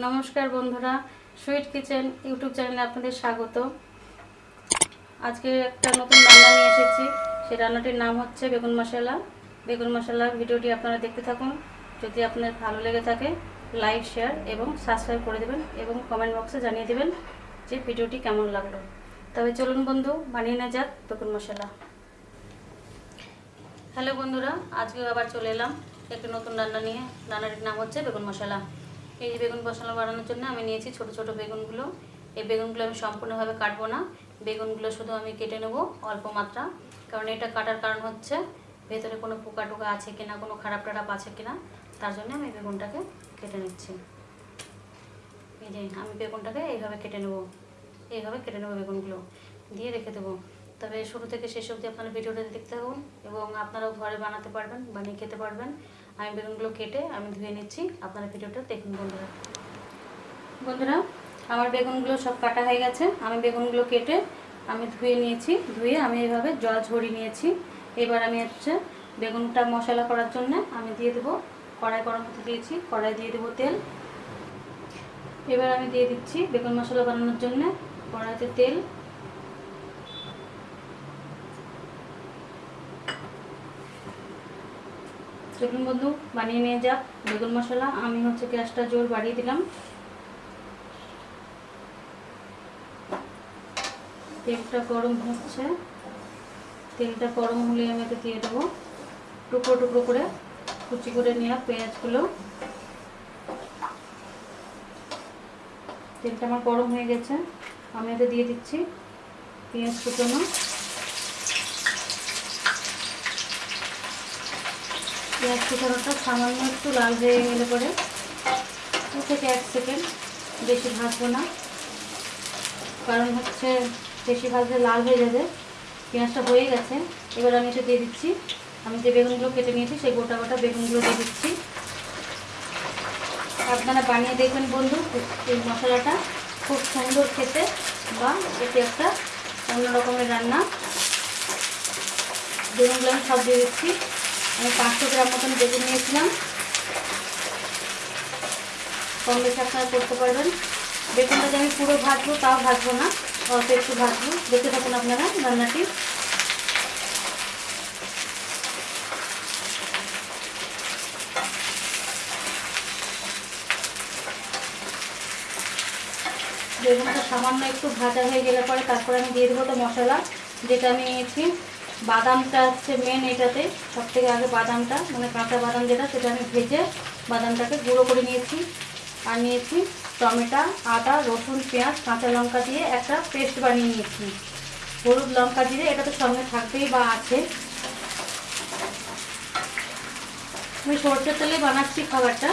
নমস্কার বন্ধুরা sweet kitchen YouTube চ্যানেলে আপনাদের স্বাগত। আজকে একটা নতুন রান্না নিয়ে এসেছি। সেই রান্নাটির নাম হচ্ছে বেগুন মশলা। বেগুন মশলা ভিডিওটি আপনারা দেখতে থাকুন। যদি আপনার ভালো লেগে থাকে, লাইক, শেয়ার এবং সাবস্ক্রাইব করে দেবেন এবং কমেন্ট বক্সে জানিয়ে দেবেন যে ভিডিওটি কেমন লাগল। তবে চলুন বন্ধু, বানিয়ে নেওয়া যাক বেগুন মশলা। হ্যালো বন্ধুরা আজকে আবার চলে এলাম। একটি নতুন রান্না নিয়ে। রান্নাটির নাম হচ্ছে বেগুন মশলা। এই যে বেগুন মশলা বানানোর জন্য আমি নিয়েছি ছোট ছোট বেগুনগুলো। এই বেগুনগুলো আমি সম্পূর্ণভাবে কাটবো না। বেগুনগুলো শুধু আমি কেটে নেব অল্প মাত্রা। কারণ এটা কাটার কারণ হচ্ছে ভেতরে কোনো পোকা টোকা আছে কিনা, কোনো খারাপ টারাপ আছে কিনা, তার জন্য আমি বেগুনটাকে কেটে নিচ্ছি। এই যে আমি বেগুনটাকে এইভাবে কেটে নেব। এইভাবে কেটে নেব বেগুনগুলো। দিয়ে রেখে দেবো। তবে শুরু থেকে শেষ অবধি আপনারা ভিডিওটা দেখতে থাকুন এবং আপনারাও ঘরে বানাতে পারবেন, বানিয়ে খেতে পারবেন। আমি বেগুনগুলো কেটে আমি ধুয়ে নিচ্ছি। আপনারা ভিডিওটা দেখুন বন্ধুরা। বন্ধুরা, আমার বেগুনগুলো সব কাটা হয়ে গেছে। আমি বেগুনগুলো কেটে আমি ধুয়ে নিয়েছি। ধুয়ে আমি এইভাবে জল ঝরিয়ে নিয়েছি। এবার আমি হচ্ছে বেগুনটা মশলা করার জন্য আমি দিয়ে দেবো কড়াই গরম হতে দিয়েছি, কড়াই দিয়ে দেবো তেল। এবার আমি দিয়ে দিচ্ছি বেগুন মশলা বানানোর জন্য কড়াইতে তেল চলুন বন্ধু, বানিয়ে নিয়ে যাক বেগুন মশলা, আমি হচ্ছে গ্যাসটা জোর বাড়িয়ে দিলাম। তেলটা গরম হচ্ছে। তেলটা গরম হলে আমি এতে দিয়ে দেবো টুকরো টুকরো করে কুচি করে নেওয়া পেঁয়াজগুলো। তেলটা আমার গরম হয়ে গেছে। আমি এতে দিয়ে দিচ্ছি পেঁয়াজ কুচনো। পেঁয়াজ কুচানোটা সামান্য একটু লাল হয়ে গেলে পরে দু থেকে এক সেকেন্ড বেশি ভাজবো না। কারণ হচ্ছে বেশি ভাজলে লাল হয়ে যাবে। পেঁয়াজটা হয়ে গেছে। এবার আমি এটা দিয়ে দিচ্ছি। আমি যে বেগুনগুলো কেটে নিয়েছি, সেই গোটা গোটা বেগুনগুলো দিয়ে দিচ্ছি। আপনারা বানিয়ে দেখবেন বন্ধু, এই মশলাটা খুব সুন্দর খেতে বা এটি একটা অন্য রকমের রান্না। বেগুনগুলো আমি সব দিয়ে দিচ্ছি। আমি পাঁচশো গ্রাম মতন বেগুন নিয়েছিলাম। কম বেশি আপনারা করতে পারবেন। বেগুনটা যে আমি পুরো ভাজবো, তাও ভাজবো না। অল্প একটু ভাজবো। দেখতে থাকুন আপনারা রান্নাটি। বেগুনটা সামান্য একটু ভাজা হয়ে গেলে পরে তারপরে আমি দিয়ে দেবো তো মশলা, যেটা আমি নিয়েছি। বাদামটা হচ্ছে মেন এটাতে সব থেকে আগে বাদামটা মানে কাঁচা বাদাম যেটা, সেটা আমি ভেজে বাদামটাকে গুঁড়ো করে নিয়েছি। আর নিয়েছি টমেটো, আদা, রসুন, পেঁয়াজ, কাঁচা লঙ্কা দিয়ে একটা পেস্ট বানিয়ে নিয়েছি। হলুদ লঙ্কা দিয়ে এটা তো সঙ্গে থাকবেই বা আছে। আমি সরষের তেলে বানাচ্ছি খাবারটা।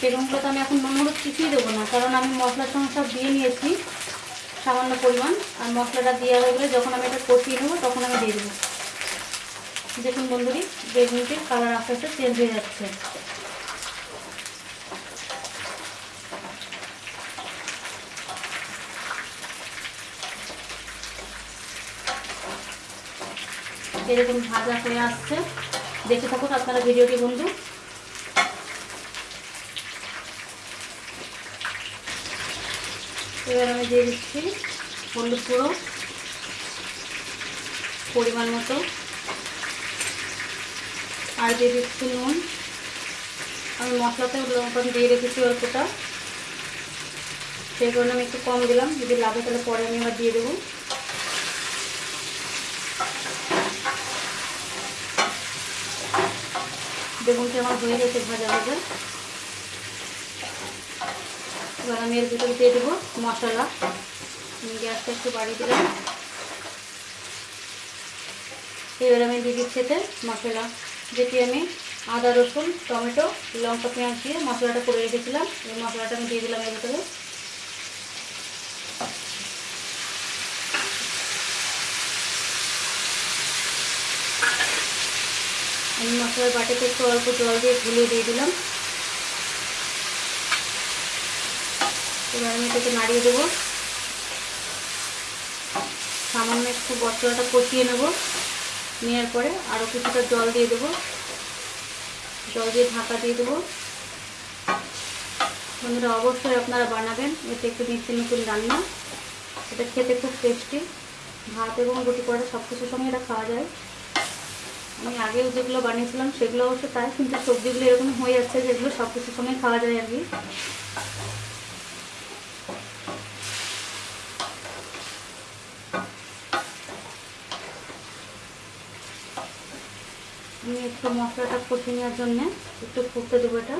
বেগুনগুলো তো আমি এখন নুন হলুদ কিছুই দেবো না, কারণ আমি মশলার সঙ্গে সব দিয়ে নিয়েছি। সামান্য পরিমাণ আর মশলাটা দেওয়া হয়ে গেলে যখন আমি এটা কষিয়ে নেব, তখন আমি দিয়ে দেবো। দেখুন বন্ধুরি বেগুনটির কালার আস্তে আস্তে চেঞ্জ হয়ে যাচ্ছে। এরকম ভাজা হয়ে আসছে। দেখে থাকুন আপনারা ভিডিওটি বন্ধু। এবার আমি দিয়ে দিচ্ছি হলুদ গুঁড়ো পরিমাণ মতো। আর দিয়ে দিচ্ছি নুন। আমি মশলাতে লঙ্কা দিয়ে রেখেছি অল্পটা। সেই কারণে আমি একটু কম দিলাম। যদি লাগে তাহলে পরে আমি আবার দিয়ে দেবো। বেগুনটি আমার হয়ে গেছে ভাজা ভাজা। এবার আমি এর ভিতরে দিয়ে দেবো মশলা। গ্যাসটা একটু বাড়িয়ে দিলাম। এবার আমি দিয়ে দিচ্ছি এতে মশলা। যেটি আমি আদা, রসুন, টমেটো, লঙ্কা, পেঁয়াজ দিয়ে মশলাটা করে রেখেছিলাম। এই মশলাটা আমি দিয়ে দিলাম এর ভিতরে। আমি মশলার বাটিতে একটু অল্প জল দিয়ে গুলিয়ে দিয়ে দিলাম। এবার আমি এটাকে নাড়িয়ে দেবো। সামান্য একটু মশলাটা কষিয়ে নেব। নেওয়ার পরে আরও কিছুটা জল দিয়ে দেবো। জল দিয়ে ঢাকা দিয়ে দেবো। বন্ধুরা, অবশ্যই আপনারা বানাবেন। এতে একটু নিত্য নতুন রান্না। এটা খেতে খুব টেস্টি ভাত এবং রুটি করে সব কিছুর সঙ্গে এটা খাওয়া যায়। আমি আগেও যেগুলো বানিয়েছিলাম সেগুলো অবশ্য তাই, কিন্তু সবজিগুলো এরকম হয়ে যাচ্ছে যেগুলো সব কিছুর সঙ্গে খাওয়া যায় আর কি। আমি একটু মশলাটা কষে নেওয়ার জন্যে একটু ফুটতে দেবো এটা।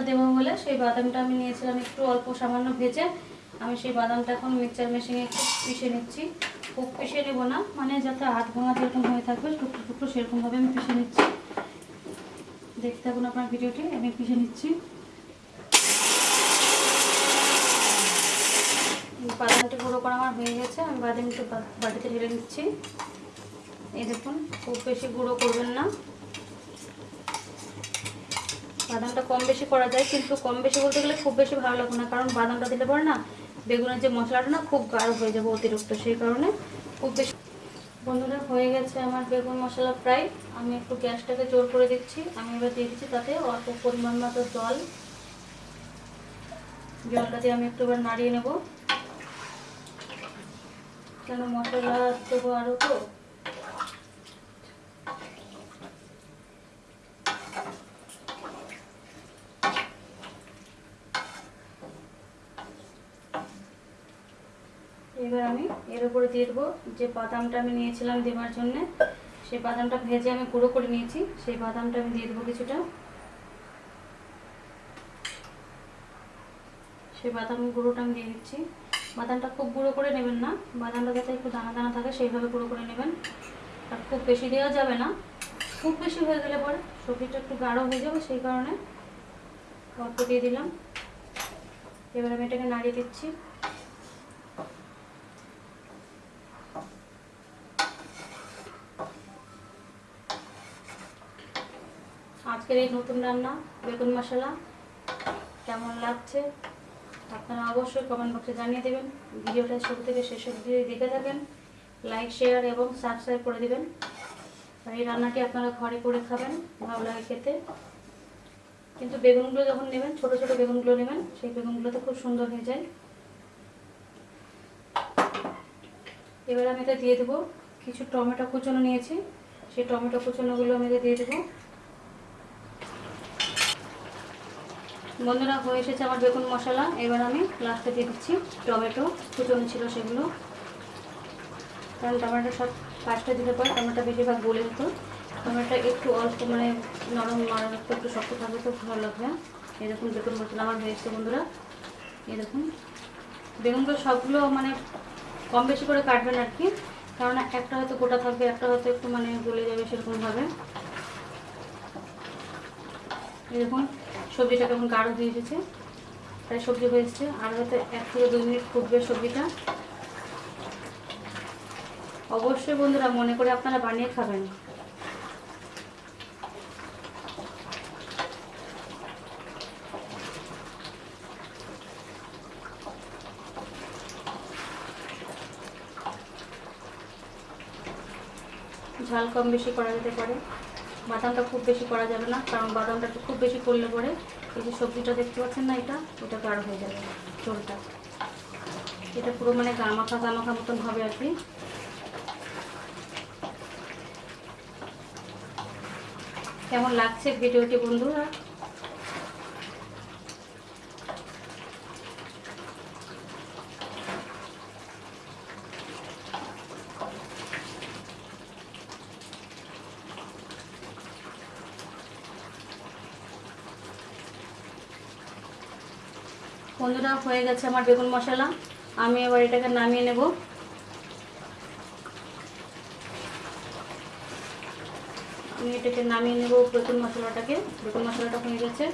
বাদামটা দেবো বলে সেই বাদামটা আমি নিয়েছিলাম একটু অল্প সামান্য ভেজে। আমি সেই বাদামটা এখন মিক্সচার মেশিনে একটু পিষে নিচ্ছি। খুব পিষে নেব না মানে যাতে হাত ভাঙা যেরকম হয়ে থাকবে, টুকরো টুকরো সেরকমভাবে আমি পিষে নিচ্ছি। দেখতে থাকুন আপনার ভিডিওটি, আমি পিষে নিচ্ছি। বাদামটি গুঁড়ো করা আমার হয়ে গেছে, আমি বাদামটি বা- বাটিতে ঢেলে নিচ্ছি। এই দেখুন, খুব বেশি গুঁড়ো করবেন না। বাদামটা কম বেশি করা যায়, কিন্তু কম বেশি বলতে গেলে খুব বেশি ভালো লাগবে না, কারণ বাদামটা দিলে পরে না বেগুনের যে মশলাটা না খুব গাঢ় হয়ে যাবে অতিরিক্ত, সেই কারণে খুব বেশি বন্ধুরা, হয়ে গেছে আমার বেগুন মশলা প্রায়। আমি একটু গ্যাসটাকে জোর করে দিচ্ছি। আমি এবার দিয়ে দিচ্ছি তাতে অল্প পরিমাণ মতো জল। জলটা দিয়ে আমি একটু এবার নাড়িয়ে নেব। কেন মশলা দেবো আরও তো? এবার আমি এর উপরে দিয়ে দেবো। যে বাদামটা আমি নিয়েছিলাম দেওয়ার জন্য, সেই বাদামটা ভেজে আমি গুঁড়ো করে নিয়েছি। সেই বাদামটা আমি দিয়ে দেবো কিছুটা। সেই বাদাম গুঁড়োটা আমি দিয়ে দিচ্ছি। বাদামটা খুব গুঁড়ো করে নেবেন না। বাদামটা যাতে একটু দানা দানা থাকে, সেইভাবে গুঁড়ো করে নেবেন। আর খুব বেশি দেওয়া যাবে না। খুব বেশি হয়ে গেলে পরে সবজিটা একটু গাঢ় হয়ে যাবে, সেই কারণে অল্প দিয়ে দিলাম। এবার আমি এটাকে নাড়িয়ে দিচ্ছি। আজকের এই নতুন রান্না, বেগুন মশলা কেমন লাগছে? আপনারা অবশ্যই কমেন্ট বক্সে জানিয়ে দেবেন। ভিডিওটা শুরু থেকে শেষ অবধি দেখে থাকেন। লাইক শেয়ার এবং সাবস্ক্রাইব করে দেবেন। আর এই রান্নাটি আপনারা ঘরে করে খাবেন, ভালো লাগে খেতে। কিন্তু বেগুনগুলো যখন নেবেন, ছোট ছোট বেগুনগুলো নেবেন, সেই বেগুনগুলো তো খুব সুন্দর হয়ে যায়। এবার আমি এটা দিয়ে দেবো। কিছু টমেটো কুচনো নিয়েছি। সেই টমেটো কুচনোগুলো আমি দিয়ে দেবো। বন্ধুরা, হয়ে এসেছে আমার বেগুন মশলা। এবার আমি লাস্টে দিয়ে দিচ্ছি টমেটো। কুচনো ছিল সেগুলো। কারণ টমেটো সব ফার্স্টে দিলে পরে টমেটো বেশিরভাগ গলে যেত। টমেটো একটু অল্প মানে নরম নরম, একটু একটু শক্ত থাকবে তো ভালো লাগবে। দেখুন, বেগুন মশলা আমার হয়ে এসছে বন্ধুরা। এরকম বেগুনগুলো সবগুলো মানে কম বেশি করে কাটবেন আর কি। কারণ একটা হয়তো গোটা থাকবে, একটা হয়তো একটু মানে গলে যাবে সেরকমভাবে। দেখুন। সবজিটা কেমন গাঢ় হয়ে এসেছে? প্রায় সবজি হয়ে এসেছে। আর হয়তো এক থেকে দুই মিনিট ফুটবে সবজিটা। অবশ্যই বন্ধুরা মনে করে আপনারা বানিয়ে খাবেন। ঝাল কম বেশি করা যেতে পারে। বাদামটা খুব বেশি করা যাবে না, কারণ বাদামটা খুব বেশি করলে পরে এই যে সবজিটা দেখতে পাচ্ছেন না এটা, ওটা গাঢ় হয়ে যাবে চোলটা এটা পুরো মানে গামাখা গামাখা মতন হবে আর কি। কেমন লাগছে ভিডিওটি বন্ধুরা? বন্ধুরা, হয়ে গেছে আমার বেগুন মশলা। আমি এবার এটাকে নামিয়ে নেব। আমি এটাকে নামিয়ে নেব বেগুন মশলাটাকে। বেগুন মশলাটা হয়ে গেছে।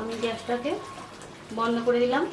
আমি গ্যাসটাকে বন্ধ করে দিলাম।